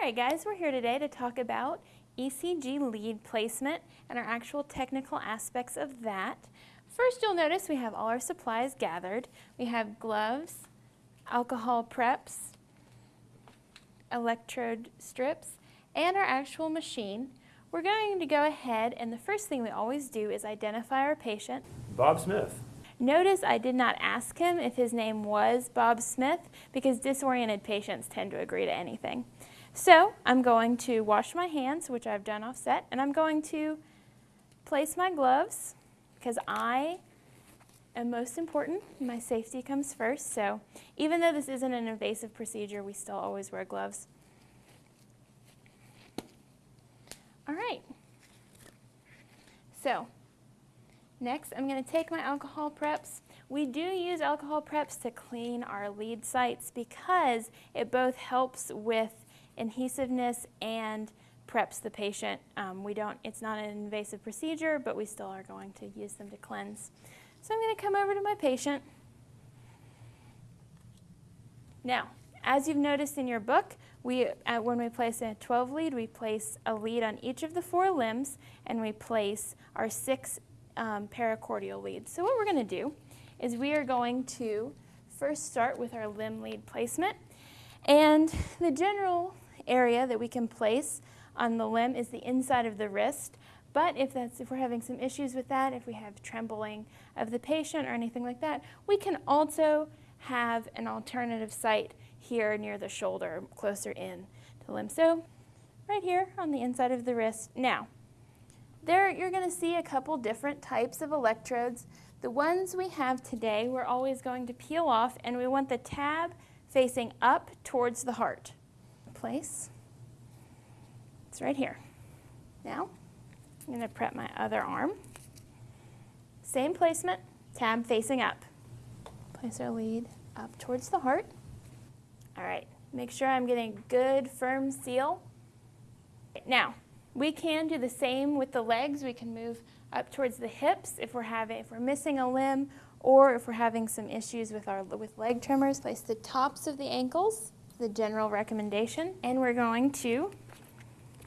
All right guys, we're here today to talk about ECG lead placement and our actual technical aspects of that. First you'll notice we have all our supplies gathered. We have gloves, alcohol preps, electrode strips, and our actual machine. We're going to go ahead and the first thing we always do is identify our patient. Bob Smith. Notice I did not ask him if his name was Bob Smith because disoriented patients tend to agree to anything. So I'm going to wash my hands, which I've done offset, and I'm going to place my gloves because I am most important. My safety comes first. So even though this isn't an invasive procedure, we still always wear gloves. All right. So Next, I'm going to take my alcohol preps. We do use alcohol preps to clean our lead sites because it both helps with adhesiveness and preps the patient. Um, we don't, it's not an invasive procedure, but we still are going to use them to cleanse. So I'm going to come over to my patient. Now, as you've noticed in your book, we, uh, when we place a 12 lead, we place a lead on each of the four limbs and we place our six um, precordial leads. So what we're going to do is we are going to first start with our limb lead placement. And the general area that we can place on the limb is the inside of the wrist. But if, that's, if we're having some issues with that, if we have trembling of the patient or anything like that, we can also have an alternative site here near the shoulder, closer in to the limb. So right here on the inside of the wrist. Now, there you're going to see a couple different types of electrodes. The ones we have today we're always going to peel off and we want the tab facing up towards the heart. Place. It's right here. Now I'm going to prep my other arm. Same placement, tab facing up. Place our lead up towards the heart. All right, make sure I'm getting good firm seal. Now, we can do the same with the legs. We can move up towards the hips if we're having if we're missing a limb or if we're having some issues with our with leg tremors. Place the tops of the ankles, the general recommendation, and we're going to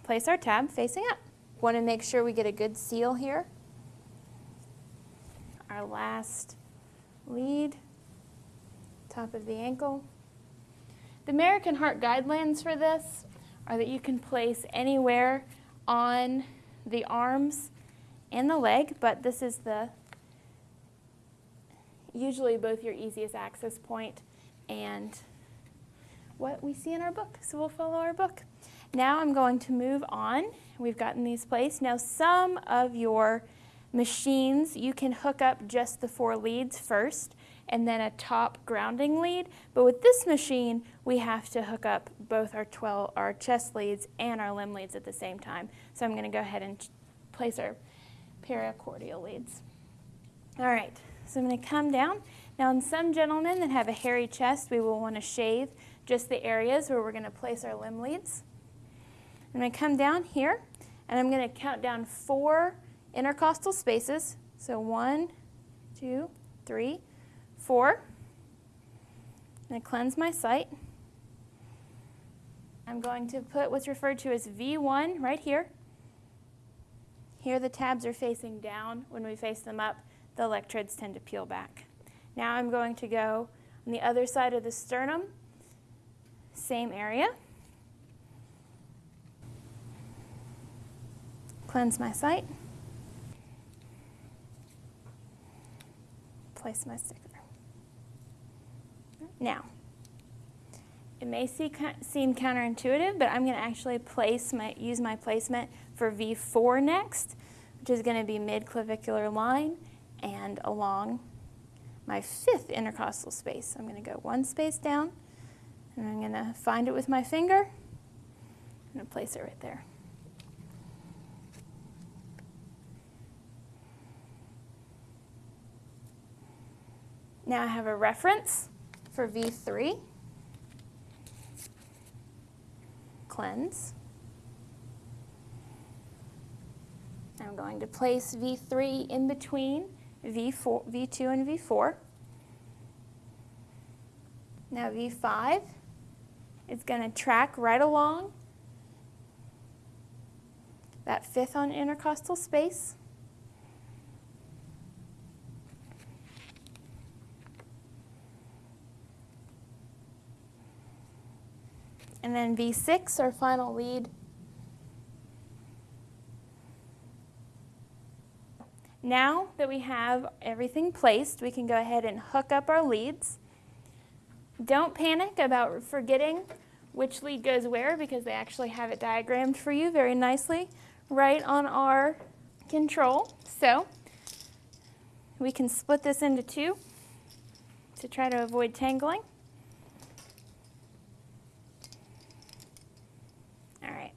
place our tab facing up. Want to make sure we get a good seal here. Our last lead, top of the ankle. The American Heart Guidelines for this are that you can place anywhere on the arms and the leg, but this is the usually both your easiest access point and what we see in our book. So we'll follow our book. Now I'm going to move on. We've gotten these placed. Now some of your machines, you can hook up just the four leads first and then a top grounding lead. But with this machine, we have to hook up both our 12, our chest leads and our limb leads at the same time. So I'm going to go ahead and place our precordial leads. All right, so I'm going to come down. Now in some gentlemen that have a hairy chest, we will want to shave just the areas where we're going to place our limb leads. I'm going to come down here, and I'm going to count down four intercostal spaces. So one, two, three, four. I'm going to cleanse my site. I'm going to put what's referred to as V1 right here. Here the tabs are facing down. When we face them up, the electrodes tend to peel back. Now I'm going to go on the other side of the sternum, same area. Cleanse my site. Place my sticker. Now, it may see, seem counterintuitive, but I'm going to actually place my, use my placement for V4 next, which is going to be mid-clavicular line and along my fifth intercostal space. I'm going to go one space down, and I'm going to find it with my finger. I'm going to place it right there. Now I have a reference for V3, cleanse. I'm going to place V3 in between V4, V2 and V4. Now V5 is going to track right along that fifth on intercostal space. And then V6, our final lead. Now that we have everything placed, we can go ahead and hook up our leads. Don't panic about forgetting which lead goes where because they actually have it diagrammed for you very nicely right on our control. So we can split this into two to try to avoid tangling. All right.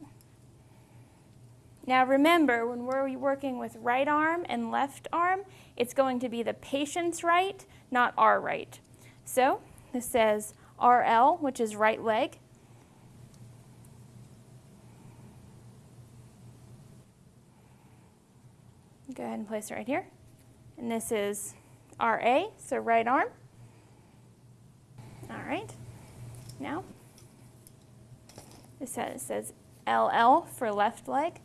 Now remember, when we're working with right arm and left arm, it's going to be the patient's right, not our right. So this says RL, which is right leg. Go ahead and place it right here. And this is RA, so right arm. All right. Now, this says, it says LL for left leg.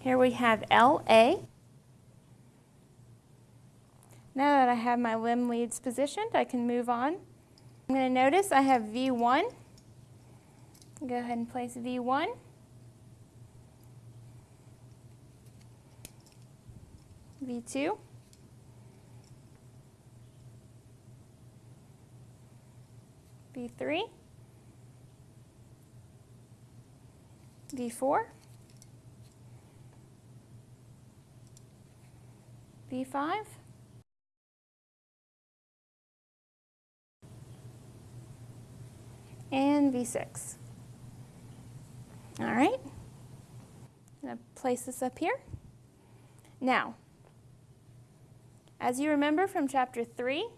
Here we have LA. Now that I have my limb leads positioned, I can move on. I'm going to notice I have V1. Go ahead and place V1. V2. V3. V4. V5. And V6. All right. I'm going to place this up here. Now, as you remember from chapter 3,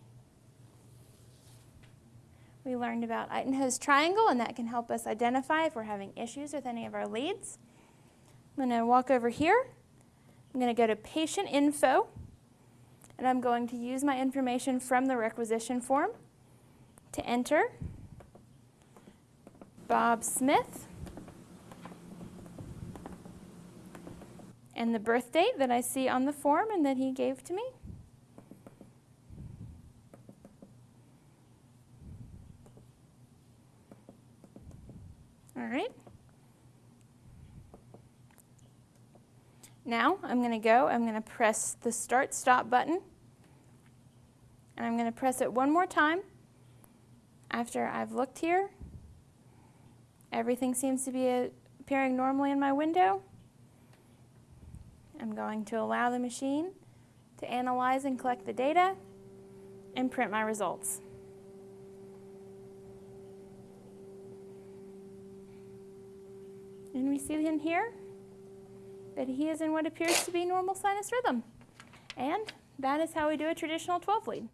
we learned about Einthoven's triangle, and that can help us identify if we're having issues with any of our leads. I'm going to walk over here. I'm going to go to patient info, and I'm going to use my information from the requisition form to enter Bob Smith and the birth date that I see on the form and that he gave to me. All right. Now I'm going to go, I'm going to press the start stop button and I'm going to press it one more time after I've looked here. Everything seems to be appearing normally in my window. I'm going to allow the machine to analyze and collect the data and print my results. And we see in here that he is in what appears to be normal sinus rhythm. And that is how we do a traditional 12 lead.